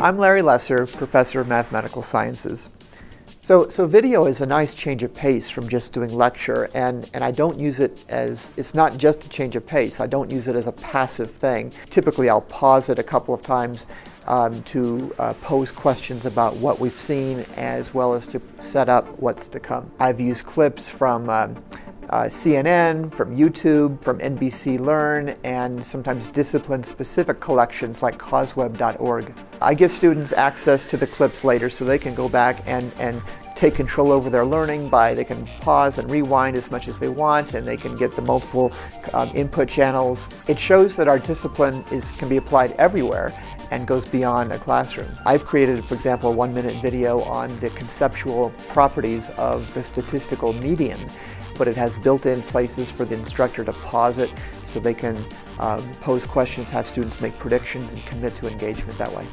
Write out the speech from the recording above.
I'm Larry Lesser, Professor of Mathematical Sciences. So, so video is a nice change of pace from just doing lecture, and, and I don't use it as, it's not just a change of pace, I don't use it as a passive thing. Typically I'll pause it a couple of times um, to uh, pose questions about what we've seen as well as to set up what's to come. I've used clips from um, uh, CNN, from YouTube, from NBC Learn, and sometimes discipline-specific collections like causeweb.org. I give students access to the clips later so they can go back and, and take control over their learning by they can pause and rewind as much as they want and they can get the multiple um, input channels. It shows that our discipline is, can be applied everywhere and goes beyond a classroom. I've created, for example, a one minute video on the conceptual properties of the statistical median but it has built-in places for the instructor to pause it so they can um, pose questions, have students make predictions, and commit to engagement that way.